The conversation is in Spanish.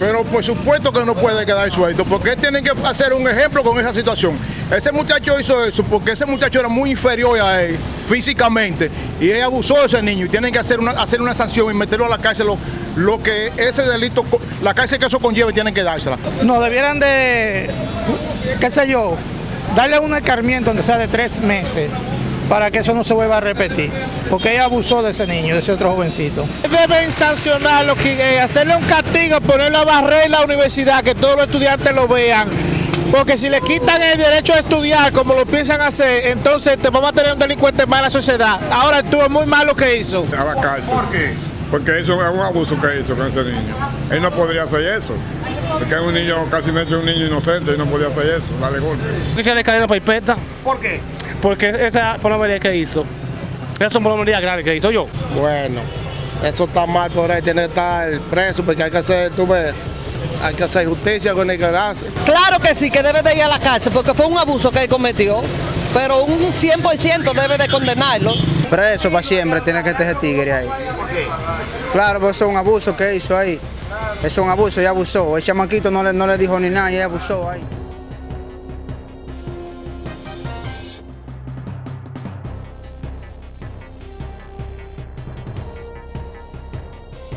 Pero por supuesto que no puede quedar suelto, porque él tiene que hacer un ejemplo con esa situación. Ese muchacho hizo eso porque ese muchacho era muy inferior a él físicamente y él abusó de ese niño y tienen que hacer una, hacer una sanción y meterlo a la cárcel. Lo, que ese delito, la cárcel que eso conlleve, tienen que dársela. No, debieran de, qué sé yo, darle un escarmiento, aunque sea de tres meses, para que eso no se vuelva a repetir. Porque ella abusó de ese niño, de ese otro jovencito. Deben sancionarlo, eh, hacerle un castigo, ponerlo a barrer en la universidad, que todos los estudiantes lo vean. Porque si le quitan el derecho a estudiar, como lo piensan hacer, entonces te vamos a tener un delincuente más en la sociedad. Ahora estuvo muy mal lo que hizo. a la cárcel. ¿Por qué? Porque eso es un abuso que hizo con ese niño. Él no podría hacer eso. Porque es un niño, casi me un niño inocente y no podía hacer eso, darle golpe. que echarle cadena perpetua ¿Por qué? Porque esa palomería que hizo, esa es una palomería grande que hizo yo. Bueno, eso está mal por ahí, tiene que estar preso, porque hay que hacer, tú ves, hay que hacer justicia con el que hace. Claro que sí, que debe de ir a la cárcel porque fue un abuso que él cometió, pero un 100% debe de condenarlo. Preso para siempre, tiene que estar ese tigre ahí. Claro, porque eso es un abuso que hizo ahí. Eso es un abuso, ella abusó. El chamaquito no le, no le dijo ni nada y ella abusó ahí.